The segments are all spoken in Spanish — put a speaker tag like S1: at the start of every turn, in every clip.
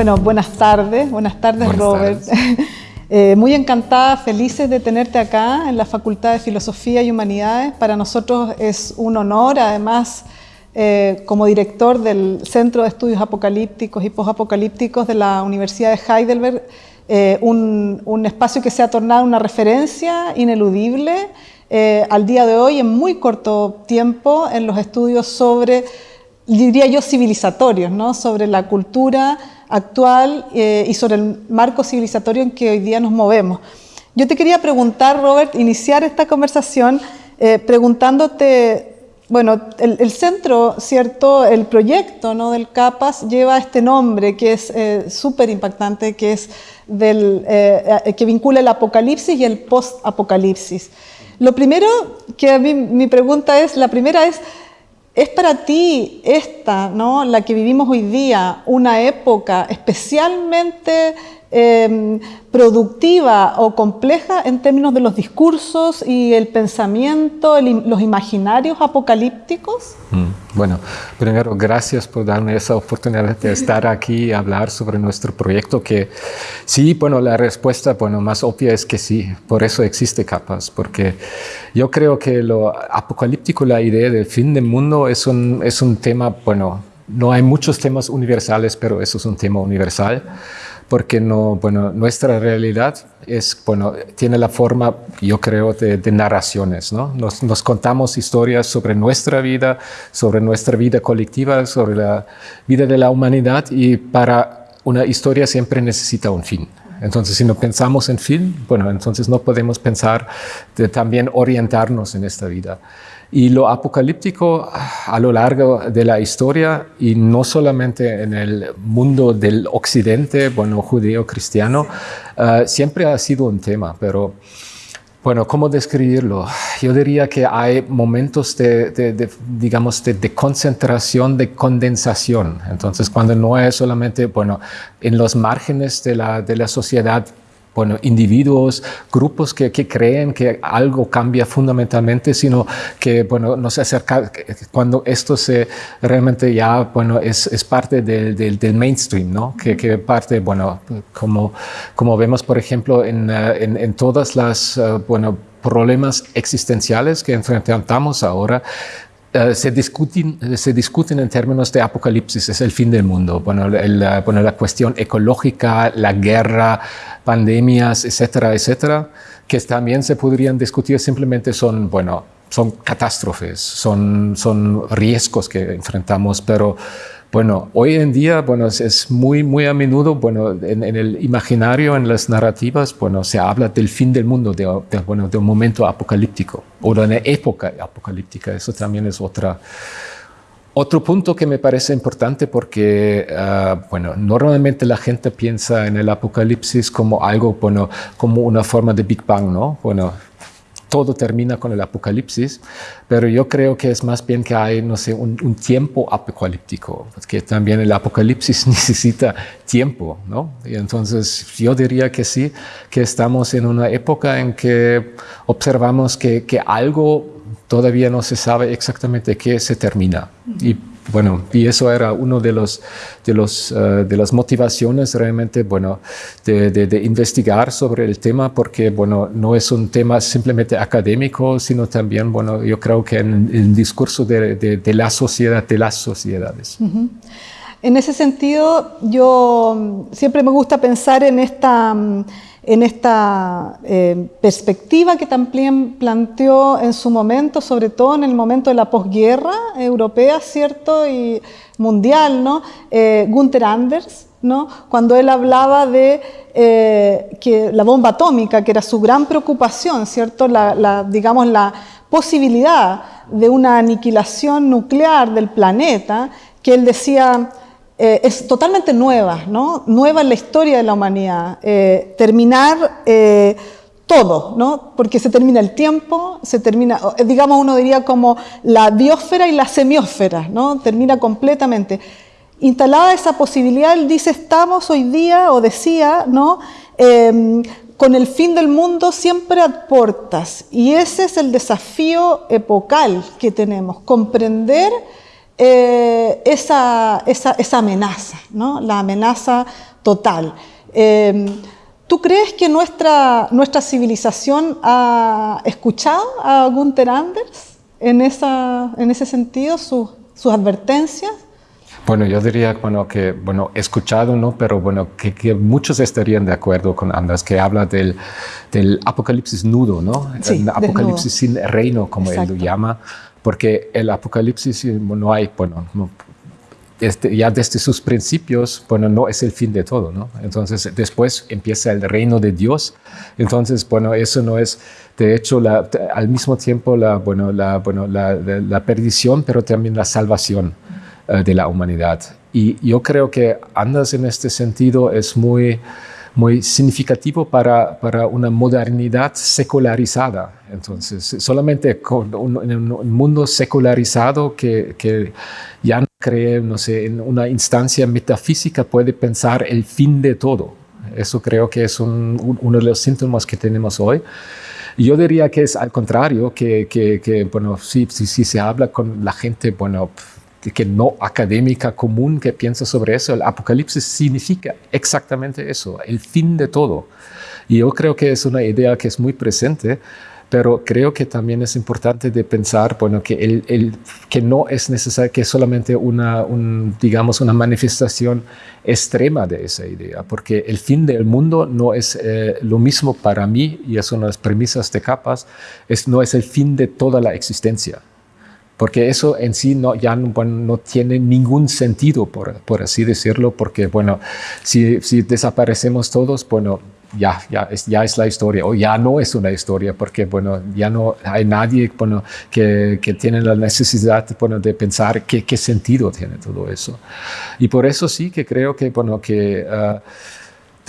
S1: Bueno, buenas tardes, buenas tardes
S2: Buenas
S1: Robert.
S2: tardes.
S1: Eh, muy encantada, felices de tenerte acá en la Facultad de Filosofía y Humanidades. Para nosotros es un honor, además, eh, como director del Centro de Estudios Apocalípticos y Posapocalípticos de la Universidad de Heidelberg, eh, un, un espacio que se ha tornado una referencia ineludible eh, al día de hoy en muy corto tiempo en los estudios sobre, diría yo, civilizatorios, ¿no? sobre la cultura actual eh, y sobre el marco civilizatorio en que hoy día nos movemos. Yo te quería preguntar, Robert, iniciar esta conversación eh, preguntándote, bueno, el, el, centro, ¿cierto? El proyecto ¿no? del CAPAS lleva este nombre que es eh, súper impactante, que es del, eh, que vincula el apocalipsis y el post-apocalipsis. Lo primero que a mí, mi pregunta es, la primera es, ¿Es para ti esta, ¿no? la que vivimos hoy día, una época especialmente eh, productiva o compleja en términos de los discursos y el pensamiento, el, los imaginarios apocalípticos?
S2: Mm, bueno, primero, gracias por darme esa oportunidad de estar aquí y hablar sobre nuestro proyecto, que sí, bueno, la respuesta, bueno, más obvia es que sí, por eso existe capas, porque yo creo que lo apocalíptico, la idea del fin del mundo es un, es un tema, bueno, no hay muchos temas universales, pero eso es un tema universal porque no, bueno, nuestra realidad es, bueno, tiene la forma, yo creo, de, de narraciones, ¿no? Nos, nos, contamos historias sobre nuestra vida, sobre nuestra vida colectiva, sobre la vida de la humanidad y para una historia siempre necesita un fin. Entonces, si no pensamos en fin, bueno, entonces no podemos pensar de también orientarnos en esta vida. Y lo apocalíptico a lo largo de la historia, y no solamente en el mundo del occidente, bueno, judío-cristiano, uh, siempre ha sido un tema, pero bueno, ¿cómo describirlo? Yo diría que hay momentos de, de, de digamos, de, de, concentración, de condensación. Entonces, cuando no es solamente, bueno, en los márgenes de la, la sociedad bueno, individuos, grupos que, que, creen que algo cambia fundamentalmente, sino que, bueno, nos acerca, cuando esto se realmente ya, bueno, es, es parte del, del, del, mainstream, ¿no? Que, que, parte, bueno, como, como vemos, por ejemplo, en, en, en todas las, uh, bueno, problemas existenciales que enfrentamos ahora, Uh, se, discuten, se discuten en términos de apocalipsis, es el fin del mundo. Bueno, bueno, la cuestión ecológica, la guerra, pandemias, etcétera, etcétera, que también se podrían discutir simplemente son, bueno, son catástrofes, son, son riesgos que enfrentamos, pero bueno, hoy en día, bueno, es, muy, muy a menudo, bueno, en, en, el imaginario, en las narrativas, bueno, se habla del fin del mundo, de, de, bueno, de un momento apocalíptico o de una época apocalíptica. Eso también es otra, otro punto que me parece importante porque, uh, bueno, normalmente la gente piensa en el apocalipsis como algo, bueno, como una forma de Big Bang, ¿no? Bueno, todo termina con el apocalipsis, pero yo creo que es más bien que hay, no sé, un, un tiempo apocalíptico, porque también el apocalipsis necesita tiempo, ¿no? Y entonces yo diría que sí, que estamos en una época en que observamos que, que algo todavía no se sabe exactamente qué se termina. Y bueno, y eso era uno de los de los uh, de las motivaciones realmente, bueno, de, de, de, investigar sobre el tema, porque bueno, no es un tema simplemente académico, sino también, bueno, yo creo que en el discurso de, de la sociedad, de las sociedades.
S1: Uh -huh. En ese sentido, yo siempre me gusta pensar en esta en esta eh, perspectiva que también planteó en su momento, sobre todo en el momento de la posguerra europea, ¿cierto? Y mundial, ¿no? Eh, Gunther Anders, ¿no? Cuando él hablaba de eh, que la bomba atómica, que era su gran preocupación, ¿cierto? La, la, digamos, la posibilidad de una aniquilación nuclear del planeta, que él decía, eh, es totalmente nueva, ¿no? nueva en la historia de la humanidad. Eh, terminar eh, todo, ¿no? porque se termina el tiempo, se termina, digamos uno diría como la biosfera y la semiósfera, ¿no? termina completamente. Instalada esa posibilidad, él dice, estamos hoy día, o decía, ¿no? Em, con el fin del mundo siempre a portas. Y ese es el desafío epocal que tenemos, comprender eh, esa, esa, esa, amenaza, ¿no? la amenaza total. Em, ¿Tú crees que nuestra, nuestra civilización ha escuchado a Gunther Anders en, esa, en ese sentido, sus, sus advertencias?
S2: Bueno, yo diría bueno, que, bueno, escuchado, ¿no? Pero bueno, que, muchos estarían de acuerdo con Anders, que habla del, del apocalipsis nudo, ¿no?
S1: Sí,
S2: apocalipsis sin reino, como él lo llama, porque el apocalipsis no hay, bueno, este, ya desde sus principios, bueno, no es el fin de todo, ¿no? Entonces, después empieza el reino de Dios. Entonces, bueno, eso no es, de hecho, la, al mismo tiempo, la, bueno, la, bueno, la, la perdición, pero también la salvación. Eh, de la humanidad. Y yo creo que Andas en este sentido es muy, muy significativo para, para una modernidad secularizada. Entonces, solamente con un, en un mundo secularizado que, que, ya no cree, no sé, en una instancia metafísica puede pensar el fin de todo. Eso creo que es un, uno de los síntomas que tenemos hoy. Yo diría que es al contrario, que, que, que bueno, si, si, si, se habla con la gente, bueno, que no académica común que piensa sobre eso. El apocalipsis significa exactamente eso, el fin de todo. Y yo creo que es una idea que es muy presente, pero creo que también es importante de pensar, bueno, que, el, que no es necesario que solamente una, digamos, una manifestación extrema de esa idea, porque el fin del mundo no es eh, lo mismo para mí, y es una de las premisas de capas, es, no es el fin de toda la existencia porque eso en sí no, ya no, tiene ningún sentido, por, por, así decirlo, porque bueno, si, si desaparecemos todos, bueno, ya, ya, es, ya es la historia, o ya no es una historia, porque bueno, ya no hay nadie bueno, que, que tiene la necesidad bueno, de pensar qué, qué sentido tiene todo eso. Y por eso sí que creo que, bueno, que... Uh,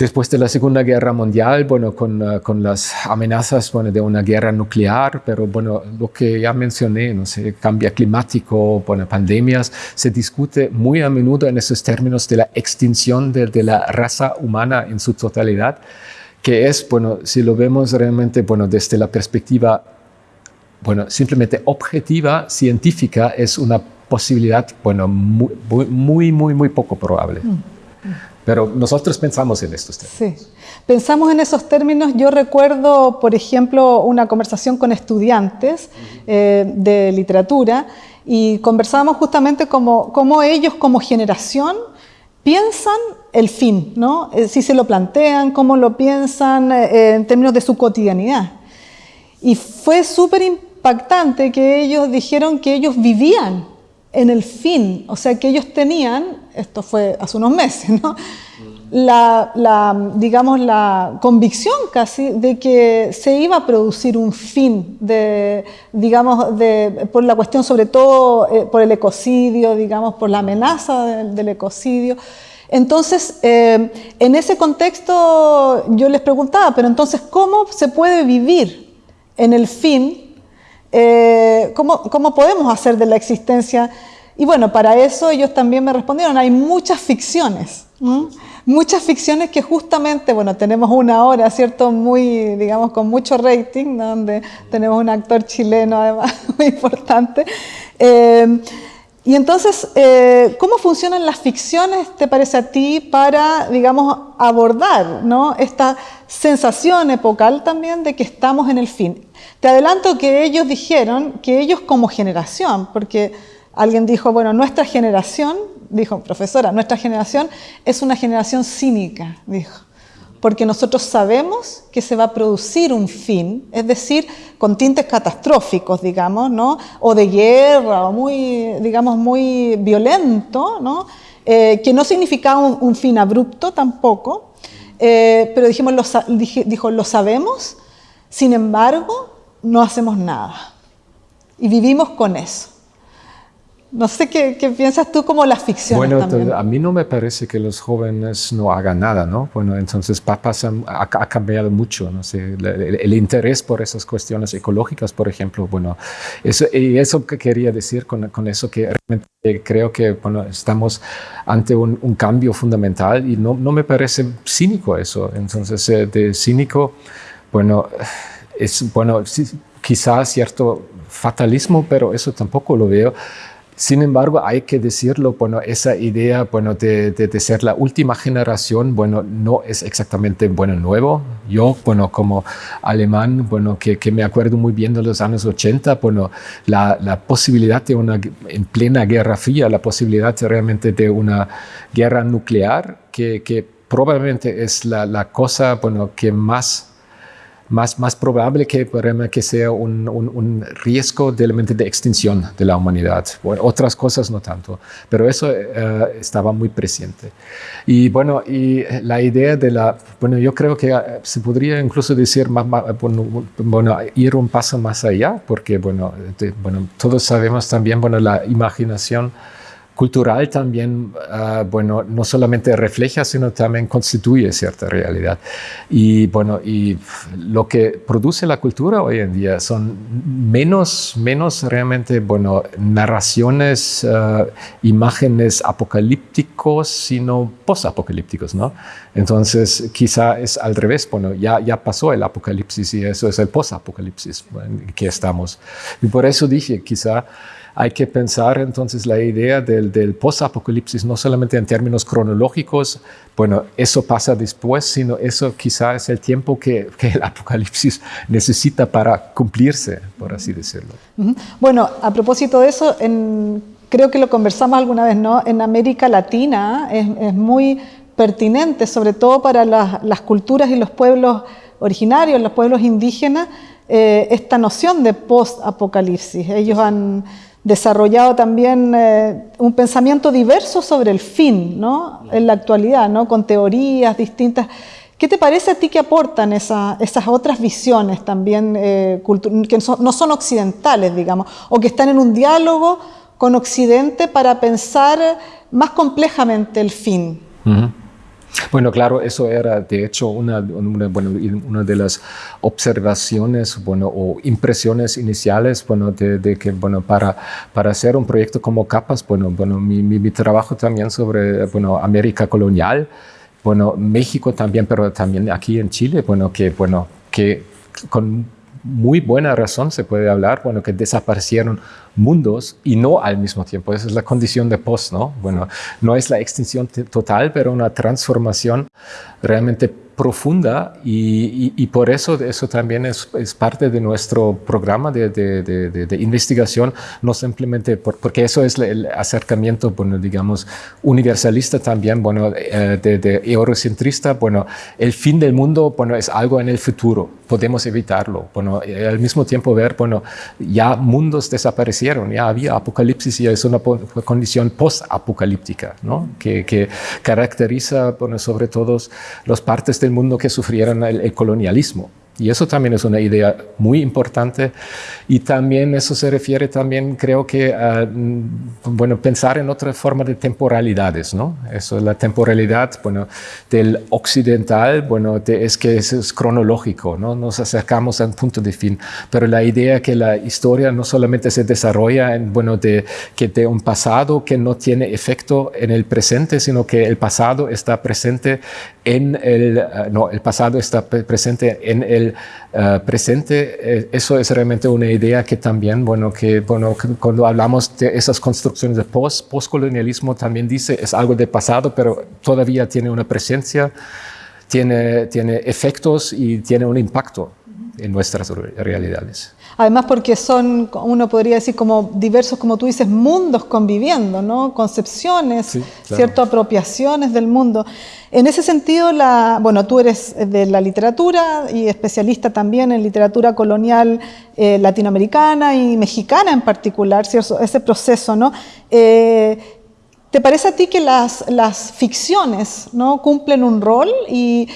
S2: Después de la Segunda Guerra Mundial, bueno, con, uh, con las amenazas bueno, de una guerra nuclear, pero bueno, lo que ya mencioné, no sé, cambio climático, bueno, pandemias, se discute muy a menudo en esos términos de la extinción de, de la raza humana en su totalidad, que es, bueno, si lo vemos realmente, bueno, desde la perspectiva, bueno, simplemente objetiva, científica, es una posibilidad, bueno, muy, muy, muy, muy poco probable. Mm. Pero nosotros pensamos en estos términos.
S1: Sí, pensamos en esos términos. Yo recuerdo, por ejemplo, una conversación con estudiantes eh, de literatura y conversábamos justamente cómo, cómo ellos como generación piensan el fin, ¿no? Eh, si se lo plantean, cómo lo piensan eh, en términos de su cotidianidad. Y fue súper impactante que ellos dijeron que ellos vivían en el fin, o sea que ellos tenían, esto fue hace unos meses, la, digamos, la convicción casi de que se iba a producir un fin, de, digamos, de, por la cuestión sobre todo eh, por el ecocidio, digamos, por la amenaza del, ecocidio. Entonces, eh, en ese contexto yo les preguntaba, pero entonces, ¿cómo se puede vivir en el fin eh, ¿cómo, ¿cómo, podemos hacer de la existencia? Y bueno, para eso ellos también me respondieron, hay muchas ficciones, muchas ficciones que justamente, bueno, tenemos una hora, ¿cierto? Muy, digamos, con mucho rating, donde tenemos un actor chileno además muy importante. Eh, y entonces, eh, ¿cómo funcionan las ficciones, te parece a ti, para, digamos, abordar ¿no? esta sensación epocal también de que estamos en el fin? Te adelanto que ellos dijeron que ellos como generación, porque alguien dijo, bueno, nuestra generación, dijo, profesora, nuestra generación es una generación cínica, dijo, porque nosotros sabemos que se va a producir un fin, es decir, con tintes catastróficos, digamos, ¿no? o de guerra, o muy, digamos, muy violento, ¿no? Eh, que no significaba un, fin abrupto tampoco, eh, pero dijimos, dijo, lo sabemos, sin embargo, no hacemos nada. Y vivimos con eso. No sé qué, piensas tú como las ficciones
S2: Bueno, a mí no me parece que los jóvenes no hagan nada, ¿no? Bueno, entonces pasa, ha, ha cambiado mucho, no sé, el, interés por esas cuestiones ecológicas, por ejemplo, bueno, eso, y eso que quería decir con, con eso, que realmente creo que, bueno, estamos ante un, un cambio fundamental y no, no, me parece cínico eso, entonces, eh, de cínico, bueno es, bueno, quizás cierto fatalismo, pero eso tampoco lo veo, Sin embargo, hay que decirlo, bueno, esa idea, bueno, de, de, ser la última generación, bueno, no es exactamente, bueno, nuevo. Yo, bueno, como alemán, bueno, que, me acuerdo muy bien de los años 80, bueno, la, la, posibilidad de una, en plena guerra fría, la posibilidad realmente de una guerra nuclear, que, que probablemente es la, la cosa, bueno, que más más, más probable que, que sea un, un, riesgo de, de extinción de la humanidad. Bueno, otras cosas no tanto, pero eso eh, estaba muy presente. Y bueno, y la idea de la, bueno, yo creo que eh, se podría incluso decir, más, bueno, bueno, ir un paso más allá, porque bueno, bueno, todos sabemos también, bueno, la imaginación cultural también, uh, bueno, no solamente refleja, sino también constituye cierta realidad. Y bueno, y lo que produce la cultura hoy en día son menos, menos realmente, bueno, narraciones, uh, imágenes apocalípticos, sino posapocalípticos, ¿no? Entonces, quizá es al revés, bueno, ya, ya pasó el apocalipsis y eso es el posapocalipsis en que estamos. Y por eso dije, quizá hay que pensar entonces la idea del, post-apocalipsis no solamente en términos cronológicos, bueno, eso pasa después, sino eso quizás es el tiempo que, el apocalipsis necesita para cumplirse, por así decirlo.
S1: Bueno, a propósito de eso, creo que lo conversamos alguna vez, ¿no? En América Latina es, muy pertinente, sobre todo para las, las, culturas y los pueblos originarios, los pueblos indígenas, eh, esta noción de post-apocalipsis. Ellos han desarrollado también eh, un pensamiento diverso sobre el fin, ¿no? En la actualidad, ¿no? Con teorías distintas. ¿Qué te parece a ti que aportan esa, esas otras visiones también eh, que no son occidentales, digamos, o que están en un diálogo con Occidente para pensar más complejamente el fin?
S2: Bueno, claro, eso era de hecho una, bueno, una de las observaciones bueno, o impresiones iniciales bueno, de, de, que bueno, para, para hacer un proyecto como Capas, bueno, bueno, mi, mi, mi trabajo también sobre bueno, América colonial, bueno, México también, pero también aquí en Chile, bueno, que, bueno, que con muy buena razón se puede hablar, bueno, que desaparecieron mundos y no al mismo tiempo. Esa es la condición de post, ¿no? Bueno, no es la extinción total, pero una transformación realmente profunda y, y, por eso eso también es, es, parte de nuestro programa de, de, investigación, no simplemente por, porque eso es el acercamiento, bueno, digamos, universalista también, bueno, eh, de, eurocentrista, bueno, el fin del mundo, bueno, es algo en el futuro, podemos evitarlo, bueno, al mismo tiempo ver, bueno, ya mundos ya había apocalipsis y es una condición post-apocalíptica, ¿no? Que, que caracteriza, bueno, sobre todo los partes del mundo que sufrieron el, el colonialismo. Y eso también es una idea muy importante y también eso se refiere también, creo que, a bueno, pensar en otra forma de temporalidades, ¿no? Eso es la temporalidad, bueno, del occidental, bueno, de, es que es, es, cronológico, ¿no? Nos acercamos a un punto de fin, pero la idea que la historia no solamente se desarrolla en, bueno, de, que de un pasado que no tiene efecto en el presente, sino que el pasado está presente en el, uh, no, el pasado está presente en el uh, presente, eh, eso es realmente una idea que también, bueno, que, bueno, cuando hablamos de esas construcciones de post, postcolonialismo, también dice es algo de pasado, pero todavía tiene una presencia, tiene, tiene efectos y tiene un impacto en nuestras realidades.
S1: Además porque son, uno podría decir, como diversos, como tú dices, mundos conviviendo, ¿no? Concepciones, sí, claro. ¿cierto? Apropiaciones del mundo. En ese sentido, la, bueno, tú eres de la literatura y especialista también en literatura colonial eh, latinoamericana y mexicana en particular, ¿cierto? Ese proceso, ¿no? Eh, ¿Te parece a ti que las, las ficciones ¿no? cumplen un rol? Y,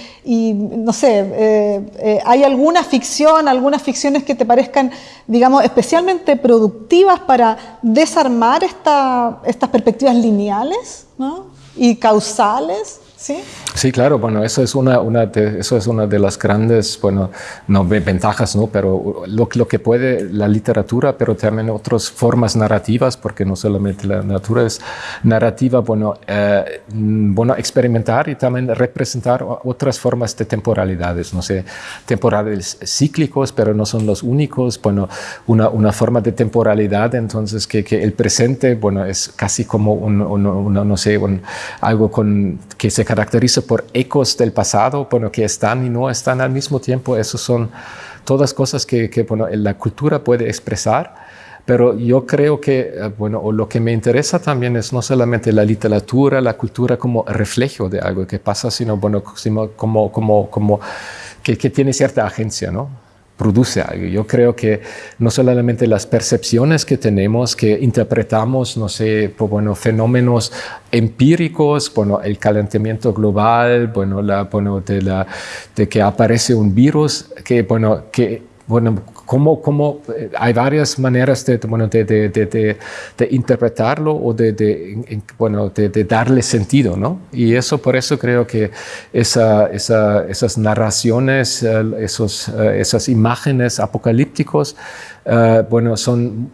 S1: no sé, eh, eh, ¿hay alguna ficción, algunas ficciones que te parezcan, digamos, especialmente productivas para desarmar esta, estas perspectivas lineales ¿no? y causales? ¿Sí?
S2: Sí, claro, bueno, eso es una, una de, eso es una de las grandes, bueno, no ventajas, ¿no? Pero lo, lo, que puede la literatura, pero también otras formas narrativas, porque no solamente la natura es narrativa, bueno, eh, bueno, experimentar y también representar otras formas de temporalidades, no sé, temporales cíclicos, pero no son los únicos, bueno, una, una forma de temporalidad, entonces que, que, el presente, bueno, es casi como un, un, no sé, un, algo con, que se por ecos del pasado, bueno, que están y no están al mismo tiempo. Esas son todas cosas que, que bueno, la cultura puede expresar. Pero yo creo que, eh, bueno, lo que me interesa también es no solamente la literatura, la cultura como reflejo de algo que pasa, sino, bueno, como, como, como que, que tiene cierta agencia, ¿no? Produce algo. Yo creo que no solamente las percepciones que tenemos, que interpretamos, no sé, bueno, fenómenos empíricos, bueno, el calentamiento global, bueno, la, bueno, de, de que aparece un virus, que, bueno, que, bueno, cómo, cómo eh, hay varias maneras de, bueno, de, interpretarlo o de, bueno, de, darle sentido, ¿no? Y eso, por eso creo que esa, esa, esas narraciones, eh, esos, eh, esas imágenes apocalípticos, bueno, son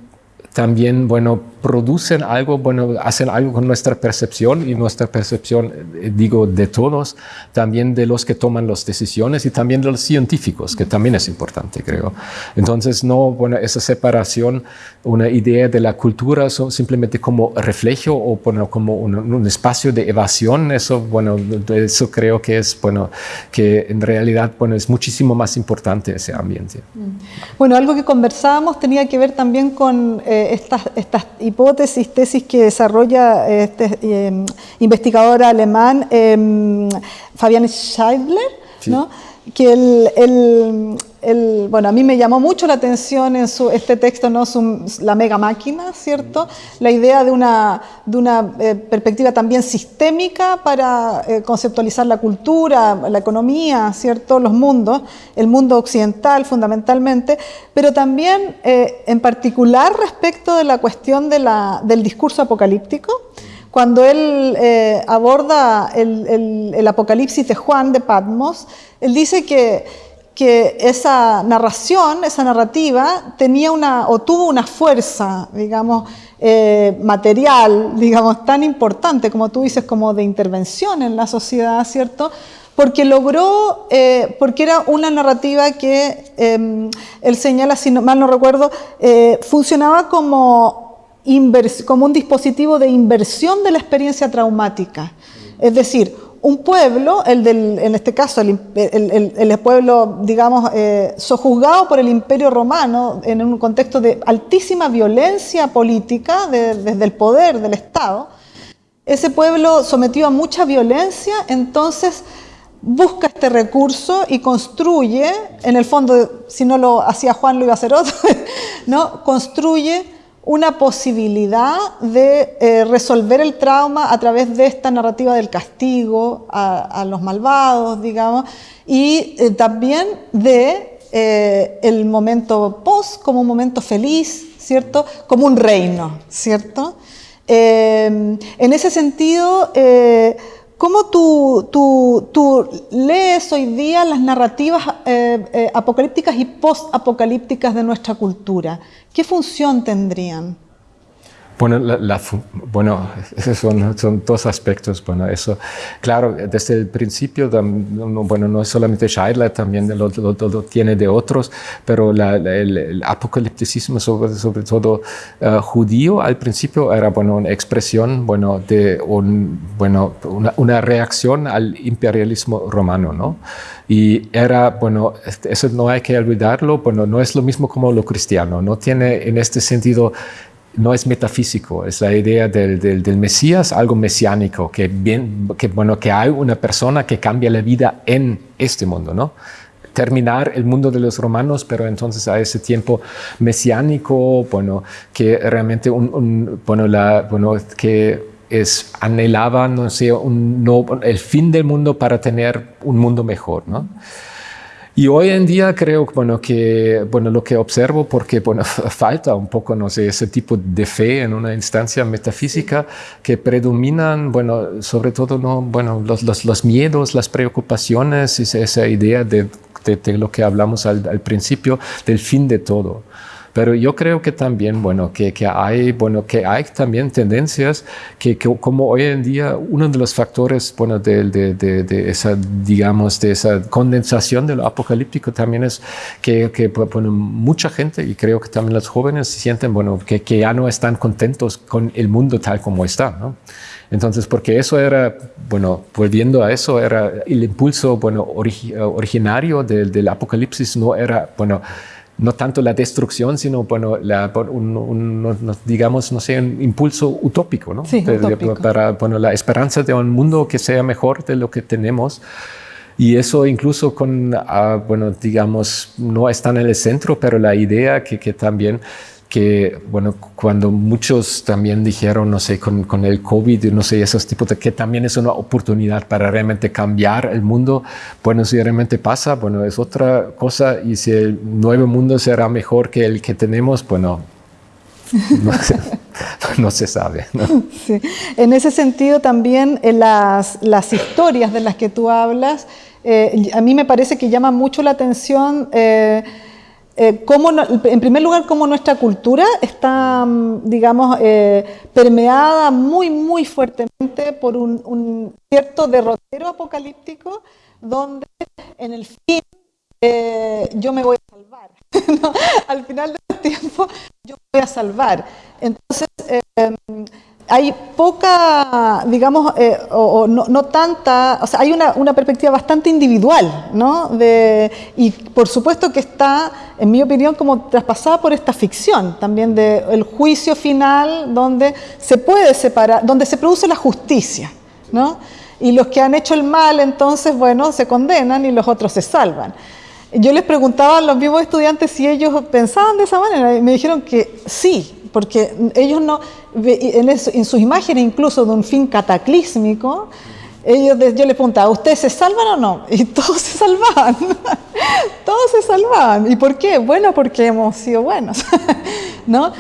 S2: también, bueno, producen algo, bueno, hacen algo con nuestra percepción y nuestra percepción, eh, digo, de todos, también de los que toman las decisiones y también de los científicos, que también es importante, creo. Entonces, no, bueno, esa separación, una idea de la cultura simplemente como reflejo o bueno, como un, un, espacio de evasión, eso, bueno, eso creo que es, bueno, que en realidad, bueno, es muchísimo más importante ese ambiente.
S1: Mm. Bueno, algo que conversábamos tenía que ver también con eh, estas, estas hipótesis, tesis que desarrolla este eh, investigador alemán eh, Fabian Scheidler, ¿no? Que el, el, bueno, a mí me llamó mucho la atención en su, este texto, ¿no? la mega máquina, ¿cierto? La idea de una, de una eh, perspectiva también sistémica para eh, conceptualizar la cultura, la economía, ¿cierto? Los mundos, el mundo occidental fundamentalmente, pero también eh, en particular respecto de la cuestión de la, del discurso apocalíptico cuando él aborda el, el, el, Apocalipsis de Juan de Patmos, él dice que que esa narración, esa narrativa, tenía una, o tuvo una fuerza, digamos, eh, material, digamos, tan importante, como tú dices, como de intervención en la sociedad, ¿cierto? Porque logró, eh, porque era una narrativa que, eh, él señala, si no, mal no recuerdo, eh, funcionaba como, como un dispositivo de inversión de la experiencia traumática. Es decir, un pueblo, el del, en este caso el, el, pueblo, digamos, eh, sojuzgado por el imperio romano en un contexto de altísima violencia política de, desde el poder del Estado, ese pueblo sometido a mucha violencia, entonces busca este recurso y construye, en el fondo, si no lo hacía Juan, lo iba a hacer otro, ¿no? construye una posibilidad de eh, resolver el trauma a través de esta narrativa del castigo a, los malvados, digamos, y eh, también de eh, el momento post como un momento feliz, ¿cierto? Como un reino, ¿cierto? en ese sentido, ¿Cómo tú, tú, tú, lees hoy día las narrativas apocalípticas y post-apocalípticas de nuestra cultura? ¿Qué función tendrían?
S2: Bueno, la, bueno esos son, son, dos aspectos. Bueno, eso, claro, desde el principio, bueno, no es solamente Scheidler, también lo, lo, tiene de otros, pero el, apocalipticismo, sobre, sobre todo uh, judío, al principio era, bueno, una expresión, bueno, de un, bueno, una, una reacción al imperialismo romano, ¿no? Y era, bueno, eso no hay que olvidarlo, bueno, no es lo mismo como lo cristiano, no tiene en este sentido no es metafísico, es la idea del, del, Mesías, algo mesiánico, que, bien, que, bueno, que hay una persona que cambia la vida en este mundo, ¿no? terminar el mundo de los romanos, pero entonces a ese tiempo mesiánico, bueno, que realmente un, bueno, la, bueno, que es, anhelaba, no sé, un, no, el fin del mundo para tener un mundo mejor, ¿no? Y hoy en día creo bueno, que bueno, lo que observo, porque bueno, falta un poco no sé, ese tipo de fe en una instancia metafísica que predominan, bueno, sobre todo no, bueno, los, los, los miedos, las preocupaciones, esa idea de, de, de lo que hablamos al, al principio, del fin de todo. Pero yo creo que también, bueno, que, que, hay, bueno, que hay también tendencias que, que como hoy en día uno de los factores, bueno, de, de, de, de, esa, digamos, de esa condensación de lo apocalíptico también es que, que bueno, mucha gente, y creo que también los jóvenes sienten, bueno, que, que ya no están contentos con el mundo tal como está, ¿no? Entonces, porque eso era, bueno, volviendo a eso, era el impulso, bueno, orig originario del, del apocalipsis, no era, bueno, no tanto la destrucción, sino bueno, la, un, un, digamos, no sé, un impulso utópico, ¿no?
S1: Sí,
S2: de,
S1: utópico.
S2: Para bueno, la esperanza de un mundo que sea mejor de lo que tenemos. Y eso incluso con, uh, bueno, digamos, no están en el centro, pero la idea que, que también que, bueno, cuando muchos también dijeron, no sé, con, con, el COVID, no sé, esos tipos de que también es una oportunidad para realmente cambiar el mundo, bueno, si realmente pasa, bueno, es otra cosa y si el nuevo mundo será mejor que el que tenemos, bueno, no se, no se sabe. ¿no?
S1: Sí. En ese sentido también en las, las historias de las que tú hablas, eh, a mí me parece que llama mucho la atención eh, eh, cómo, en primer lugar, cómo nuestra cultura está, digamos, eh, permeada muy, muy fuertemente por un, cierto derrotero apocalíptico donde en el fin eh, yo me voy a salvar. Al final del tiempo yo me voy a salvar. Entonces, hay poca, digamos, eh, o, no, tanta, o sea, hay una, una perspectiva bastante individual, ¿no? De, y por supuesto que está, en mi opinión, como traspasada por esta ficción también del el juicio final donde se puede separar, donde se produce la justicia, ¿no? Y los que han hecho el mal, entonces, bueno, se condenan y los otros se salvan. Yo les preguntaba a los mismos estudiantes si ellos pensaban de esa manera y me dijeron que sí, porque ellos no, en, eso, en, sus imágenes incluso de un fin cataclísmico, ellos, yo les preguntaba, ¿ustedes se salvan o no? Y todos se salvaban, todos se salvaban. ¿Y por qué? Bueno, porque hemos sido buenos, ¿no?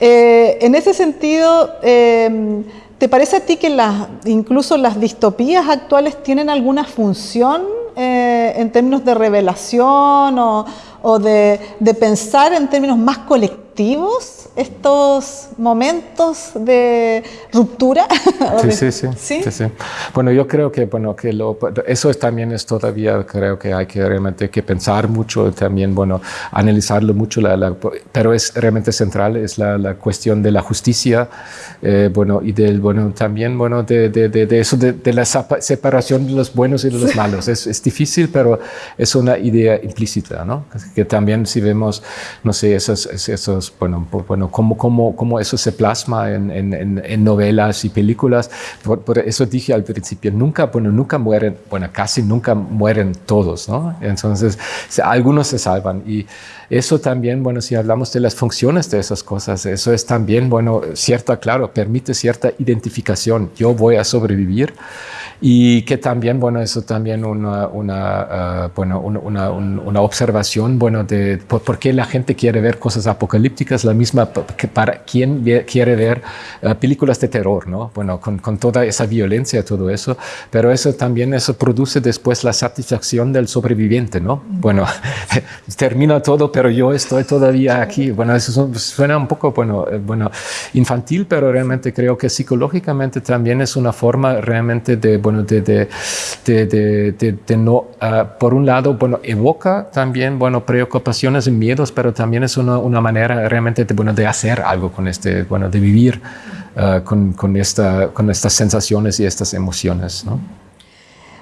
S1: Eh, en ese sentido, eh, ¿te parece a ti que las, incluso las distopías actuales tienen alguna función eh, en términos de revelación o, de, pensar en términos más colectivos estos momentos de ruptura?
S2: Sí, sí, sí, ¿Sí? sí. Bueno, yo creo que, bueno, que lo, eso es, también es todavía, creo que hay que realmente que pensar mucho, también, bueno, analizarlo mucho, la, la, pero es realmente central, es la, la cuestión de la justicia, eh, bueno, y del, bueno, también, bueno, de, de, de, de eso, de, la separación de los buenos y de los malos. Es, es difícil, pero es una idea implícita, ¿no? Que también si vemos, no sé, esos, esos bueno, bueno cómo, cómo, cómo eso se plasma en, en, en novelas y películas. Por, por, eso dije al principio, nunca, bueno, nunca mueren, bueno, casi nunca mueren todos, ¿no? Entonces, algunos se salvan. Y eso también, bueno, si hablamos de las funciones de esas cosas, eso es también, bueno, cierta, claro, permite cierta identificación. Yo voy a sobrevivir y que también, bueno, eso también una, una, uh, bueno, una, una, observación, bueno, de por, por, qué la gente quiere ver cosas apocalípticas, la misma que para quien quiere ver uh, películas de terror, ¿no? Bueno, con, con toda esa violencia, todo eso, pero eso también, eso produce después la satisfacción del sobreviviente, ¿no? Bueno, termina todo, pero yo estoy todavía aquí. Bueno, eso suena un poco, bueno, bueno, infantil, pero realmente creo que psicológicamente también es una forma realmente de, bueno, de, de, de no, uh, por un lado, bueno, evoca también, bueno, preocupaciones y miedos, pero también es una, una manera realmente de, bueno, de hacer algo con este, bueno, de vivir uh, con, con, esta, con estas sensaciones y estas emociones, ¿no?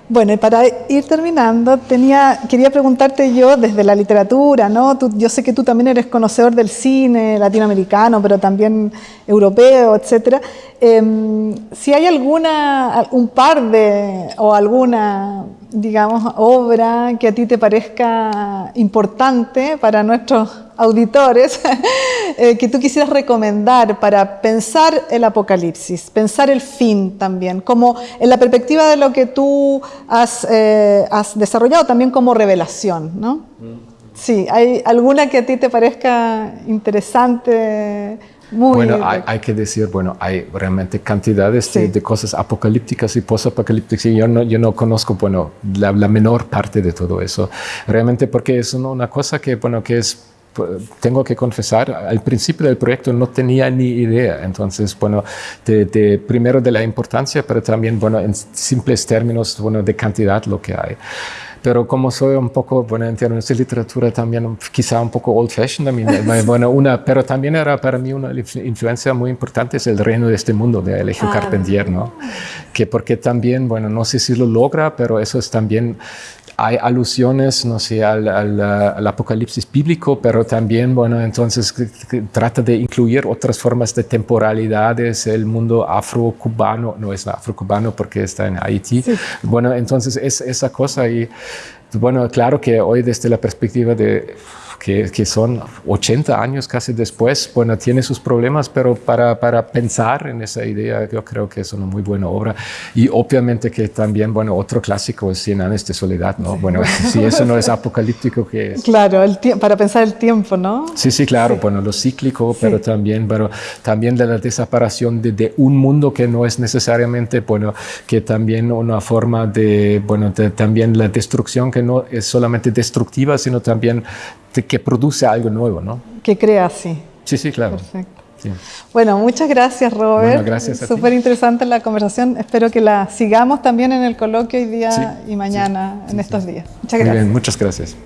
S1: Bueno, y para ir terminando, tenía, quería preguntarte yo desde la literatura, ¿no? Tú, yo sé que tú también eres conocedor del cine latinoamericano, pero también europeo, etcétera. Eh, si hay alguna, un par de, o alguna, digamos, obra que a ti te parezca importante para nuestros auditores eh, que tú quisieras recomendar para pensar el apocalipsis, pensar el fin también, como en la perspectiva de lo que tú has, eh, has desarrollado también como revelación, ¿no? Sí, ¿hay alguna que a ti te parezca interesante? Muy
S2: bueno, hay, hay, que decir, bueno, hay realmente cantidades sí. de, de, cosas apocalípticas y posapocalípticas y yo no, yo no conozco, bueno, la, la, menor parte de todo eso. Realmente porque es una cosa que, bueno, que es tengo que confesar, al principio del proyecto no tenía ni idea. Entonces, bueno, de, de, primero de la importancia, pero también, bueno, en simples términos, bueno, de cantidad lo que hay. Pero como soy un poco, bueno, en términos de literatura también quizá un poco old fashioned, bueno, una, pero también era para mí una influencia muy importante es el reino de este mundo de Elegio ah. Carpentier, ¿no? Que porque también, bueno, no sé si lo logra, pero eso es también hay alusiones, no sé, al, al, al, apocalipsis bíblico, pero también, bueno, entonces trata de incluir otras formas de temporalidades, el mundo afro-cubano, no es afro-cubano porque está en Haití. Sí. Bueno, entonces es esa cosa y, bueno, claro que hoy desde la perspectiva de que, que, son 80 años casi después, bueno, tiene sus problemas, pero para, para, pensar en esa idea yo creo que es una muy buena obra. Y obviamente que también, bueno, otro clásico es Cien años de soledad, ¿no? Bueno, si eso no es apocalíptico, ¿qué es?
S1: Claro, el para pensar el tiempo, ¿no?
S2: Sí, sí, claro, sí. bueno, lo cíclico, pero sí. también, bueno, también de la desaparición de, de, un mundo que no es necesariamente, bueno, que también una forma de, bueno, de, también la destrucción que no es solamente destructiva, sino también que produce algo nuevo, ¿no?
S1: Que crea, sí.
S2: Sí, sí, claro.
S1: Perfecto. Sí. Bueno, muchas gracias, Robert.
S2: Bueno, gracias
S1: Súper interesante la conversación. Espero que la sigamos también en el coloquio hoy día sí, y mañana, sí, en estos días. Muchas gracias.
S2: Muy bien, muchas gracias.